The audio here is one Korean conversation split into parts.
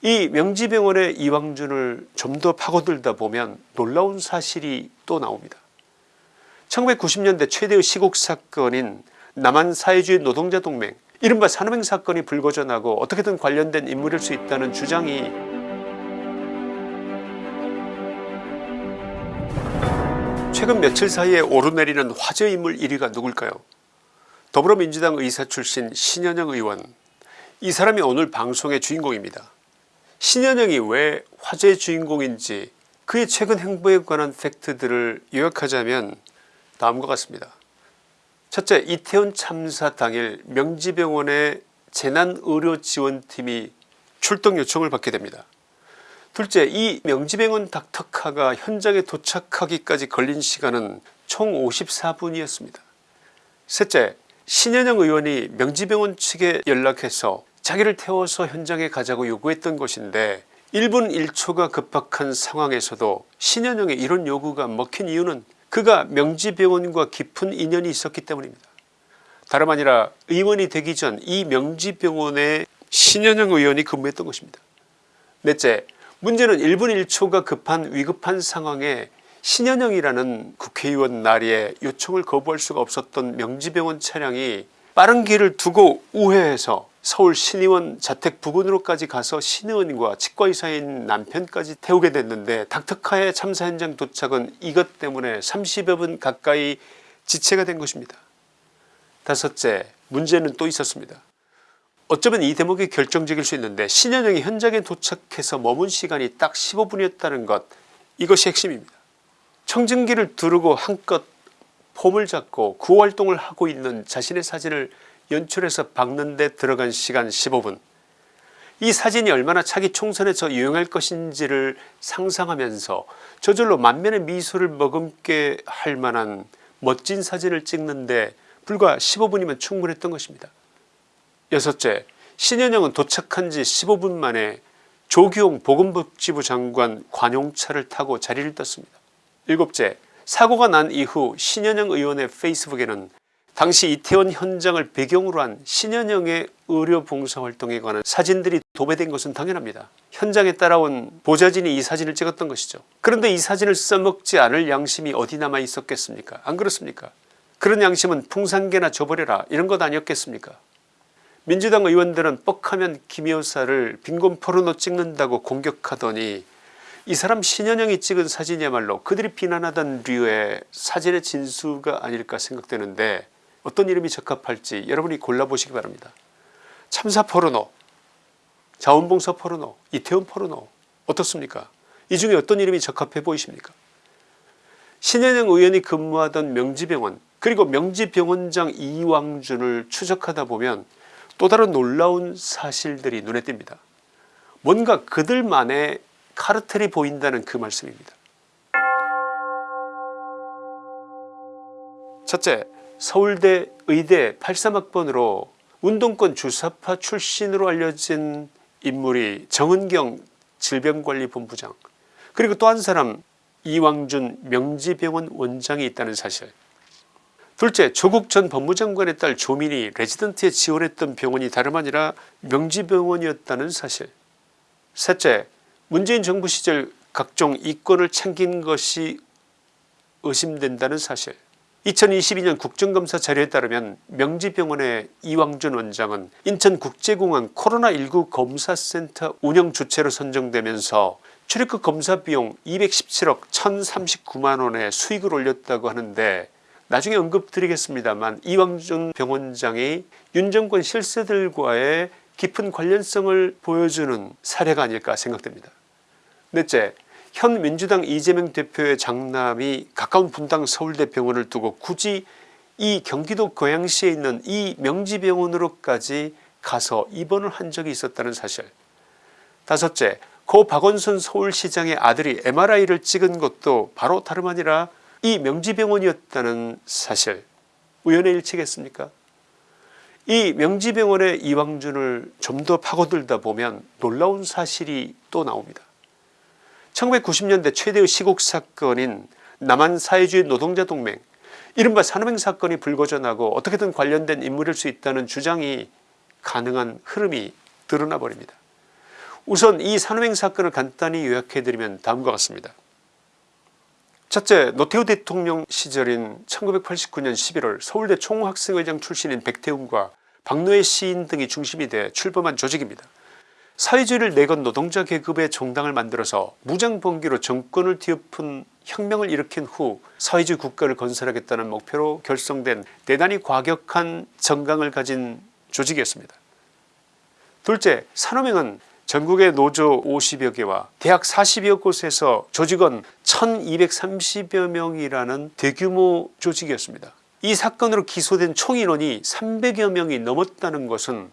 이 명지병원의 이왕준을 좀 더 파고들다 보면 놀라운 사실이 또 나옵니다. 1990년대 최대의 시국 사건인 남한사회주의 노동자동맹 이른바 산업행 사건이 불거져나고 어떻게든 관련된 인물일 수 있다는 주장이 최근 며칠 사이에 오르내리는 화제 인물 1위가 누굴까요 더불어민주당 의사 출신 신현영 의원 이 사람이 오늘 방송의 주인공입니다. 신현영이 왜 화제의 주인공인지 그의 최근 행보에 관한 팩트들을 요약하자면 다음과 같습니다. 첫째 이태원 참사 당일 명지병원의 재난의료지원팀이 출동 요청을 받게 됩니다. 둘째 이 명지병원 닥터카가 현장에 도착하기까지 걸린 시간은 총 54분이었습니다. 셋째 신현영 의원이 명지병원 측에 연락해서 자기를 태워서 현장에 가자고 요구했던 것인데 1분 1초가 급박한 상황에서도 신현영의 이런 요구가 먹힌 이유는 그가 명지병원과 깊은 인연이 있었기 때문입니다. 다름 아니라 의원이 되기 전 이 명지병원에 신현영 의원이 근무했던 것입니다. 넷째 문제는 1분 1초가 급한 위급한 상황에 신현영이라는 국회의원 나리에 요청을 거부할 수가 없었던 명지병원 차량이 빠른 길을 두고 우회해서 서울 신의원 자택 부근으로까지 가서 신의원과 치과의사인 남편까지 태우게 됐는데 닥터카의 참사 현장 도착은 이것 때문에 30여 분 가까이 지체가 된 것입니다. 다섯째 문제는 또 있었습니다. 어쩌면 이 대목이 결정적일 수 있는데 신현영이 현장에 도착해서 머문 시간이 딱 15분이었다는 것 이것이 핵심입니다. 청진기를 두르고 한껏 폼을 잡고 구호활동을 하고 있는 자신의 사진을 연출해서 박는 데 들어간 시간 15분 이 사진이 얼마나 차기 총선에서 유용할 것인지를 상상하면서 저절로 만면의 미소를 머금게 할 만한 멋진 사진을 찍는데 불과 15분이면 충분했던 것입니다. 여섯째 신현영은 도착한 지 15분 만에 조기용 보건복지부 장관 관용차를 타고 자리를 떴습니다. 일곱째 사고가 난 이후 신현영 의원의 페이스북에는 당시 이태원 현장을 배경으로 한 신현영의 의료 봉사활동에 관한 사진들이 도배된 것은 당연합니다. 현장에 따라온 보좌진이 이 사진을 찍었던 것이죠. 그런데 이 사진을 써먹지 않을 양심이 어디 남아 있었겠습니까 안 그렇습니까 그런 양심은 풍산개나 줘버려라 이런 것 아니었겠습니까 민주당 의원들은 뻑하면 김 여사를 빈곤 포르노 찍는다고 공격하더니 이 사람 신현영이 찍은 사진이야말로 그들이 비난하던 류의 사진의 진수가 아닐까 생각되는데 어떤 이름이 적합할지 여러분이 골라보시기 바랍니다. 참사 포르노, 자원봉사 포르노, 이태원 포르노 어떻습니까 이 중에 어떤 이름이 적합해 보이십니까 신현영 의원이 근무하던 명지병원 그리고 명지병원장 이왕준을 추적하다 보면 또 다른 놀라운 사실들이 눈에 띕니다. 뭔가 그들만의 카르텔이 보인다는 그 말씀입니다. 첫째 서울대 의대 83학번으로 운동권 주사파 출신으로 알려진 인물이 정은경 질병관리본부장 그리고 또 한 사람 이왕준 명지병원 원장이 있다는 사실. 둘째 조국 전 법무장관의 딸 조민이 레지던트에 지원했던 병원이 다름 아니라 명지병원이었다는 사실. 셋째 문재인 정부 시절 각종 이권을 챙긴 것이 의심된다는 사실 2022년 국정감사 자료에 따르면 명지병원의 이왕준 원장은 인천국제공항 코로나19 검사센터 운영 주체로 선정되면서 출입국 검사 비용 217억 1039만원의 수익을 올렸다고 하는데 나중에 언급드리겠습니다만 이왕준 병원장이 윤 정권 실세들과의 깊은 관련성을 보여주는 사례가 아닐까 생각됩니다. 넷째 현 민주당 이재명 대표의 장남이 가까운 분당 서울대병원을 두고 굳이 이 경기도 고양시에 있는 이 명지병원으로까지 가서 입원을 한 적이 있었다는 사실. 다섯째 고 박원순 서울시장의 아들이 MRI를 찍은 것도 바로 다름 아니라 이 명지병원이었다는 사실. 우연의 일치겠습니까? 이 명지병원의 이왕준을 좀 더 파고들다 보면 놀라운 사실이 또 나옵니다 1990년대 최대의 시국 사건인 남한 사회주의 노동자 동맹 이른바 산업행 사건이 불거져나고 어떻게든 관련된 인물일 수 있다는 주장이 가능한 흐름이 드러나 버립니다. 우선 이 산호맹 사건을 간단히 요약해드리면 다음과 같습니다. 첫째 노태우 대통령 시절인 1989년 11월 서울대 총학생회장 출신인 백태웅과 박노해 시인 등이 중심이 돼 출범한 조직입니다. 사회주의를 내건 노동자 계급의 정당을 만들어서 무장봉기로 정권을 뒤엎은 혁명을 일으킨 후 사회주의 국가를 건설하겠다는 목표로 결성된 대단히 과격한 정강을 가진 조직이었습니다. 둘째 산호맹은 전국의 노조 50여 개와 대학 40여 곳에서 조직원 1230여 명이라는 대규모 조직이었습니다. 이 사건으로 기소된 총인원이 300여 명이 넘었다는 것은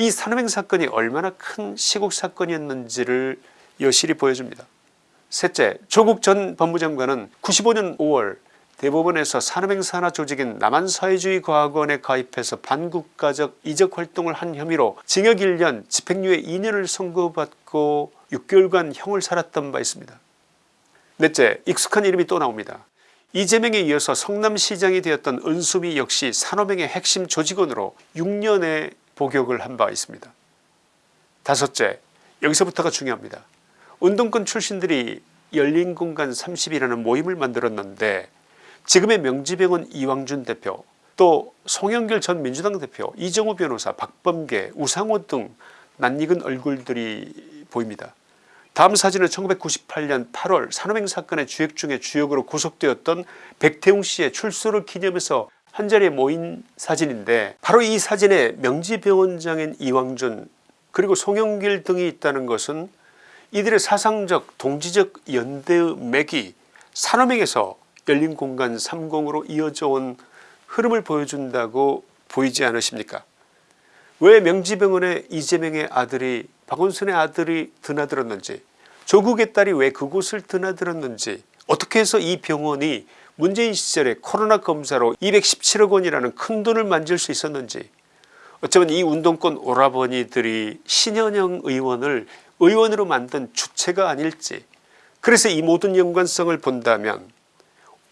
이 산호맹 사건이 얼마나 큰 시국 사건이었는지를 여실히 보여줍니다. 셋째 조국 전 법무장관은 95년 5월 대법원에서 산업행 산하 조직인 남한사회주의과학원에 가입해서 반국가적 이적 활동을 한 혐의로 징역 1년 집행유예 2년을 선고받고 6개월간 형을 살았던 바 있습니다. 넷째 익숙한 이름이 또 나옵니다. 이재명에 이어서 성남시장이 되었던 은수미 역시 산업행의 핵심 조직원으로 6년의 복역을 한 바 있습니다. 다섯째 여기서부터가 중요합니다. 운동권 출신들이 열린공간 30이라는 모임을 만들었는데 지금의 명지병원 이왕준 대표 또 송영길 전 민주당 대표 이정우 변호사 박범계 우상호 등 낯익은 얼굴들이 보입니다. 다음 사진은 1998년 8월 산호맹 사건의 주역 중에 주역으로 구속되었던 백태웅 씨의 출소를 기념해서 한 자리에 모인 사진인데 바로 이 사진에 명지병원장인 이왕준 그리고 송영길 등이 있다는 것은 이들의 사상적 동지적 연대의 맥이 산호맹에서 열린공간 30으로 이어져 온 흐름을 보여준다고 보이지 않으십니까? 왜 명지병원에 이재명의 아들이 박원순의 아들이 드나들었는지 조국의 딸이 왜 그곳을 드나들었는지 어떻게 해서 이 병원이 문재인 시절에 코로나 검사로 217억 원이라는 큰 돈을 만질 수 있었는지 어쩌면 이 운동권 오라버니들이 신현영 의원을 의원으로 만든 주체가 아닐지 그래서 이 모든 연관성을 본다면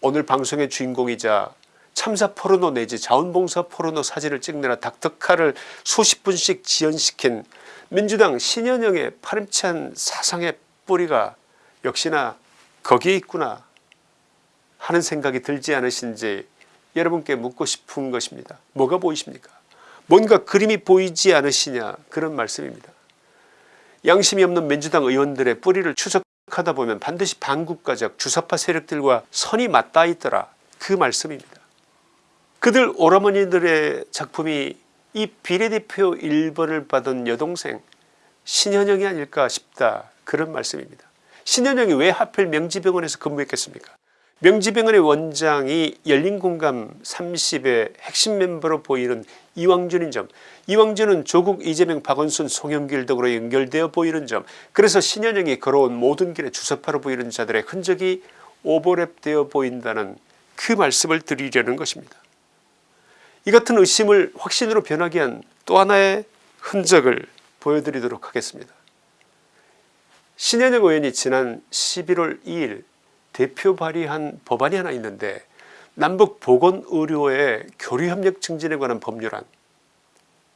오늘 방송의 주인공이자 참사 포르노 내지 자원봉사 포르노 사진을 찍느라 닥터카를 수십 분씩 지연시킨 민주당 신현영의 파렴치한 사상의 뿌리가 역시나 거기에 있구나 하는 생각이 들지 않으신지 여러분께 묻고 싶은 것입니다. 뭐가 보이십니까 뭔가 그림이 보이지 않으시냐 그런 말씀입니다. 양심이 없는 민주당 의원들의 뿌리를 추적하다 보면 반드시 반국가적 주사파 세력들과 선이 맞닿아 있더라 그 말씀입니다. 그들 오라머니들의 작품이 이 비례대표 1번을 받은 여동생 신현영이 아닐까 싶다 그런 말씀입니다. 신현영이 왜 하필 명지병원에서 근무했겠습니까 명지병원의 원장이 열린공감 30의 핵심 멤버로 보이는 이왕준인 점 이왕준은 조국 이재명 박원순 송영길 등으로 연결되어 보이는 점 그래서 신현영이 걸어온 모든 길의 주사파로 보이는 자들의 흔적이 오버랩되어 보인다는 그 말씀을 드리려는 것입니다. 이 같은 의심을 확신으로 변하게 한 또 하나의 흔적을 보여드리도록 하겠습니다. 신현영 의원이 지난 11월 2일 대표 발의한 법안이 하나 있는데 남북 보건의료의 교류협력 증진에 관한 법률안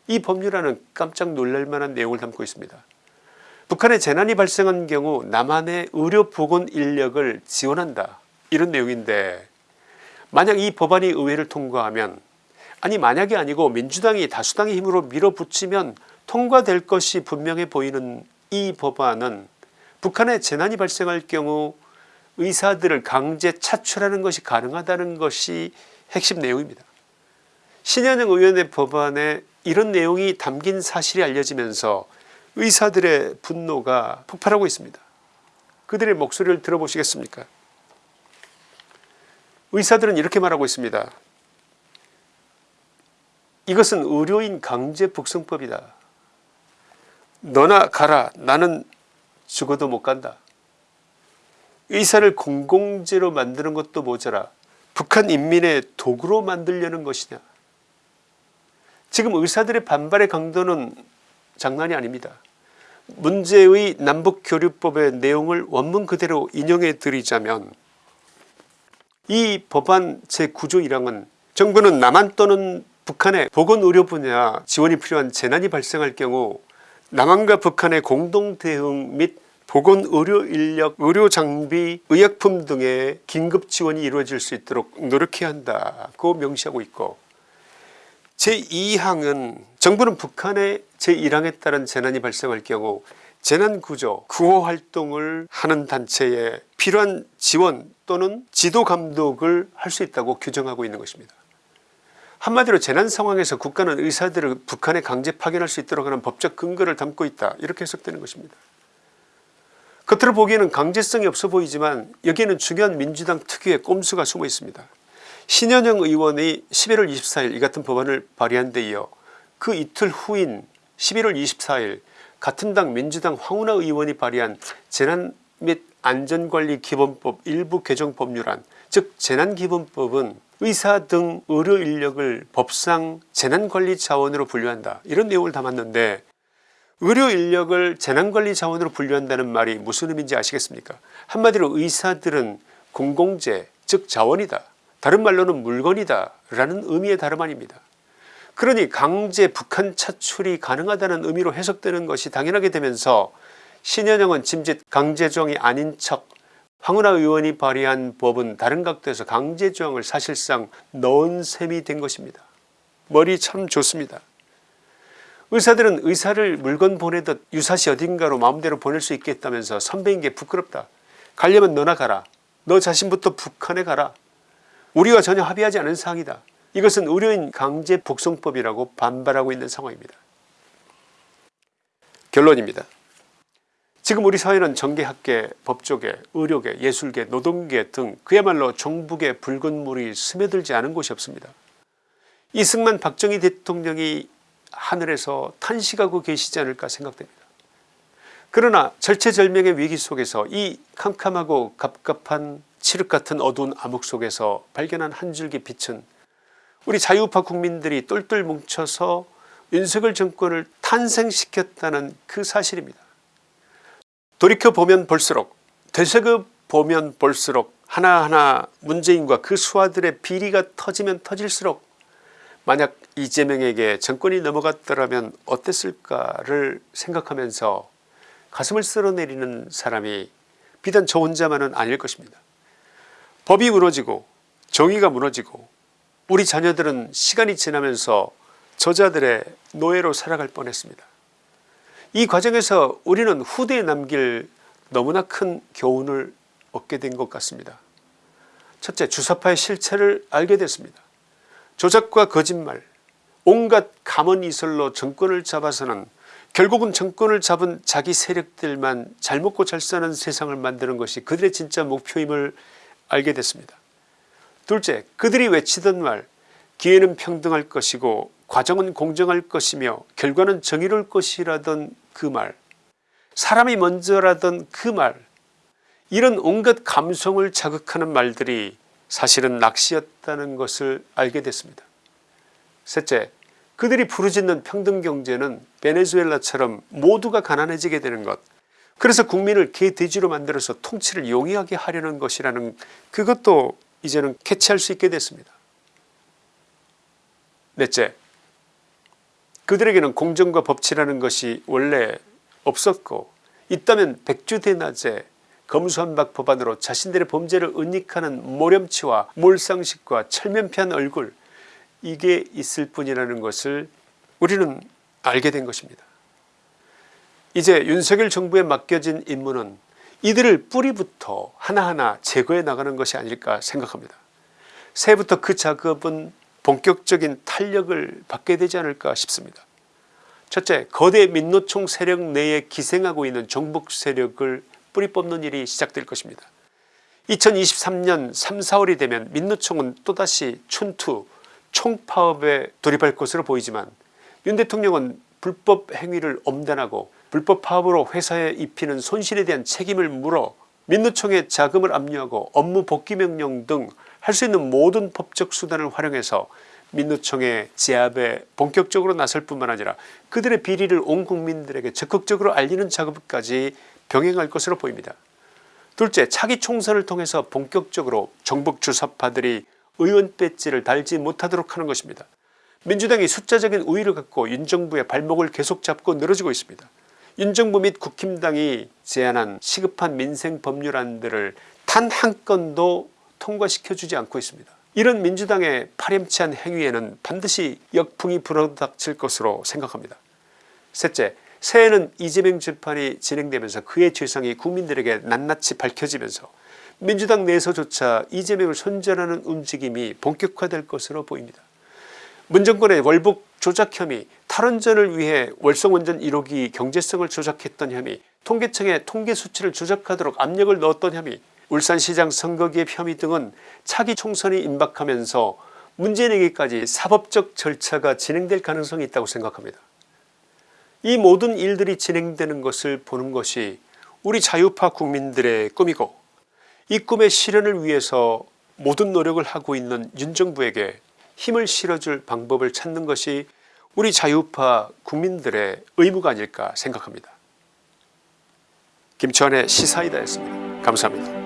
이 법률안은 깜짝 놀랄만한 내용을 담고 있습니다. 북한에 재난이 발생한 경우 남한의 의료보건 인력을 지원한다 이런 내용인데 만약 이 법안이 의회를 통과하면 아니 만약이 아니고 민주당이 다수당의 힘으로 밀어붙이면 통과될 것이 분명해 보이는 이 법안은 북한에 재난이 발생할 경우 의사들을 강제 차출하는 것이 가능하다는 것이 핵심 내용입니다. 신현영 의원의 법안에 이런 내용이 담긴 사실이 알려지면서 의사들의 분노가 폭발하고 있습니다. 그들의 목소리를 들어보시겠습니까 의사들은 이렇게 말하고 있습니다. 이것은 의료인 강제 북송법이다. 너나 가라 나는 죽어도 못 간다. 의사를 공공재로 만드는 것도 모자라 북한 인민의 도구로 만들려는 것이냐 지금 의사들의 반발의 강도는 장난이 아닙니다. 문제의 남북교류법의 내용을 원문 그대로 인용해 드리자면 이 법안 제9조 1항은 정부는 남한 또는 북한의 보건의료 분야 지원이 필요한 재난이 발생할 경우 남한과 북한의 공동대응 및 보건 의료 인력, 의료 장비, 의약품 등의 긴급 지원이 이루어질 수 있도록 노력해야 한다고 명시하고 있고 제2항은 정부는 북한의 제1항에 따른 재난이 발생할 경우 재난구조 구호활동을 하는 단체에 필요한 지원 또는 지도감독을 할 수 있다고 규정하고 있는 것입니다. 한마디로 재난 상황에서 국가는 의사들을 북한에 강제 파견할 수 있도록 하는 법적 근거를 담고 있다 이렇게 해석되는 것입니다. 겉으로 보기에는 강제성이 없어 보이지만 여기에는 중요한 민주당 특유의 꼼수가 숨어 있습니다. 신현영 의원이 11월 24일 이 같은 법안을 발의한 데 이어 그 이틀 후인 11월 24일 같은 당 민주당 황운하 의원이 발의한 재난 및 안전관리기본법 일부 개정 법률안 즉 재난기본법은 의사 등 의료인력을 법상 재난관리 자원으로 분류한다 이런 내용을 담았는데 의료 인력을 재난관리 자원으로 분류한다는 말이 무슨 의미인지 아시겠습니까 한마디로 의사들은 공공재 즉 자원이다 다른 말로는 물건이다 라는 의미의 다름 아닙니다 그러니 강제 북한 차출이 가능하다는 의미로 해석되는 것이 당연하게 되면서 신현영은 짐짓 강제조항이 아닌 척 황운하 의원이 발의한 법은 다른 각도에서 강제조항을 사실상 넣은 셈이 된 것입니다. 머리 참 좋습니다. 의사들은 의사를 물건 보내듯 유사시 어딘가로 마음대로 보낼 수 있겠다면서 선배인 게 부끄럽다. 가려면 너나 가라. 너 자신부터 북한에 가라. 우리와 전혀 합의하지 않은 사항이다. 이것은 의료인 강제 복송법이라고 반발하고 있는 상황입니다. 결론입니다. 지금 우리 사회는 정계학계, 법조계, 의료계, 예술계, 노동계 등 그야말로 정북의 붉은 물이 스며들지 않은 곳이 없습니다. 이승만 박정희 대통령이 하늘에서 탄식하고 계시지 않을까 생각됩니다. 그러나 절체절명의 위기 속에서 이 캄캄하고 갑갑한 칠흑 같은 어두운 암흑 속에서 발견한 한 줄기 빛은 우리 자유우파 국민들이 똘똘 뭉쳐서 윤석열 정권을 탄생시켰다는 그 사실입니다. 돌이켜보면 볼수록 되새겨보면 볼수록 하나하나 문재인과 그 수하들의 비리가 터지면 터질수록 만약 이재명에게 정권이 넘어갔더라면 어땠을까를 생각하면서 가슴을 쓸어내리는 사람이 비단 저 혼자만은 아닐 것입니다. 법이 무너지고 정의가 무너지고 우리 자녀들은 시간이 지나면서 저자들의 노예로 살아갈 뻔했습니다. 이 과정에서 우리는 후대에 남길 너무나 큰 교훈을 얻게 된 것 같습니다. 첫째 주사파의 실체를 알게 됐습니다. 조작과 거짓말 온갖 감언이설로 정권을 잡아서는 결국은 정권을 잡은 자기 세력들만 잘 먹고 잘 사는 세상을 만드는 것이 그들의 진짜 목표임을 알게 됐습니다. 둘째 그들이 외치던 말 기회는 평등할 것이고 과정은 공정할 것이며 결과는 정의로울 것이라던 그 말 사람이 먼저라던 그 말 이런 온갖 감성을 자극하는 말들이 사실은 낚시였다는 것을 알게 됐습니다. 셋째 그들이 부르짖는 평등경제는 베네수엘라처럼 모두가 가난해지게 되는 것 그래서 국민을 개돼지로 만들어서 통치를 용이하게 하려는 것이라는 그것도 이제는 캐치할 수 있게 됐습니다. 넷째 그들에게는 공정과 법치라는 것이 원래 없었고 있다면 백주대낮에 검수한박 법안으로 자신들의 범죄를 은닉하는 모렴치와 몰상식과 철면피한 얼굴 이게 있을 뿐이라는 것을 우리는 알게 된 것입니다. 이제 윤석열 정부에 맡겨진 임무는 이들을 뿌리부터 하나하나 제거해 나가는 것이 아닐까 생각합니다. 새해부터 그 작업은 본격적인 탄력을 받게 되지 않을까 싶습니다. 첫째 거대 민노총 세력 내에 기생하고 있는 정복 세력을 뿌리 뽑는 일이 시작될 것입니다. 2023년 3, 4월이 되면 민노총은 또다시 춘투 총파업에 돌입할 것으로 보이지만 윤 대통령은 불법 행위를 엄단하고 불법 파업으로 회사에 입히는 손실에 대한 책임을 물어 민노총에 자금을 압류하고 업무 복귀 명령 등 할 수 있는 모든 법적 수단을 활용해서 민노총의 제압에 본격적으로 나설 뿐만 아니라 그들의 비리를 온 국민들에게 적극적으로 알리는 작업까지 병행할 것으로 보입니다. 둘째 차기 총선을 통해서 본격적으로 정북 주사파들이 의원 배지를 달지 못하도록 하는 것입니다. 민주당이 숫자적인 우위를 갖고 윤 정부의 발목을 계속 잡고 늘어지고 있습니다. 윤 정부 및 국힘당이 제안한 시급한 민생 법률안들을 단 한 건도 통과시켜주지 않고 있습니다. 이런 민주당의 파렴치한 행위에는 반드시 역풍이 불어닥칠 것으로 생각합니다. 셋째 새해에는 이재명 재판이 진행되면서 그의 죄상이 국민들에게 낱낱이 밝혀지면서 민주당 내에서조차 이재명을 손절하는 움직임이 본격화될 것으로 보입니다. 문정권의 월북 조작 혐의 탈원전을 위해 월성원전 1호기 경제성을 조작했던 혐의 통계청의 통계수치를 조작하도록 압력을 넣었던 혐의 울산시장 선거개입 혐의 등은 차기 총선이 임박하면서 문재인에게까지 사법적 절차가 진행될 가능성이 있다고 생각합니다. 이 모든 일들이 진행되는 것을 보는 것이 우리 자유파 국민들의 꿈이고 이 꿈의 실현을 위해서 모든 노력을 하고 있는 윤 정부에게 힘을 실어줄 방법을 찾는 것이 우리 자유파 국민들의 의무가 아닐까 생각합니다. 김치환의 시사이다였습니다. 감사합니다.